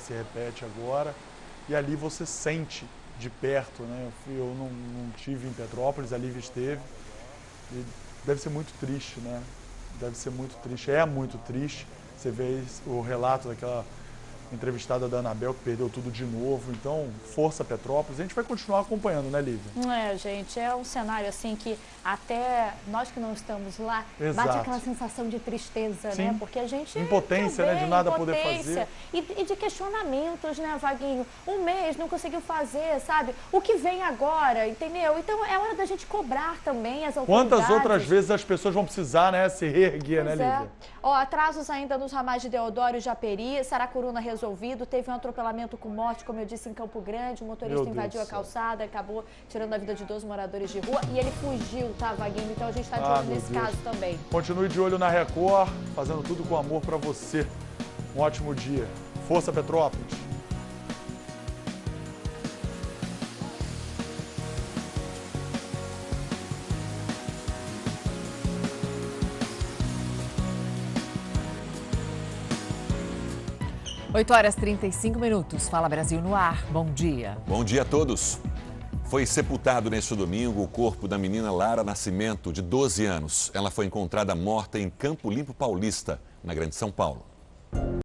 se repete agora e ali você sente de perto, né? Eu, fui, eu não, não tive em Petrópolis, a Lívia esteve e deve ser muito triste, né? Deve ser muito triste, é muito triste. Você vê o relato daquela entrevistada da Anabel, que perdeu tudo de novo. Então, força Petrópolis. A gente vai continuar acompanhando, né, Lívia? É, gente, é um cenário assim que até nós que não estamos lá, Exato. bate aquela sensação de tristeza, Sim. né? Porque a gente... Impotência, também, né, de nada impotência. poder fazer. E, e de questionamentos, né, Vaguinho? Um mês não conseguiu fazer, sabe? O que vem agora, entendeu? Então, é hora da gente cobrar também as autoridades. Quantas outras vezes as pessoas vão precisar, né, se reerguer, Pois né, é. Lívia? Ó, atrasos ainda nos ramais de Deodoro e Japeri, Saracuruna resolvido, teve um atropelamento com morte, como eu disse, em Campo Grande, o motorista Meu Deus invadiu a calçada, acabou tirando a vida de 12 moradores de rua e ele fugiu, tá, Vaguinho? Então a gente tá de Ah, olho meu nesse Deus. caso também. Continue de olho na Record, fazendo tudo com amor pra você. Um ótimo dia. Força Petrópolis. Oito horas e 35 minutos. Fala Brasil no ar. Bom dia. Bom dia a todos. Foi sepultado neste domingo o corpo da menina Lara Nascimento, de 12 anos. Ela foi encontrada morta em Campo Limpo Paulista, na Grande São Paulo.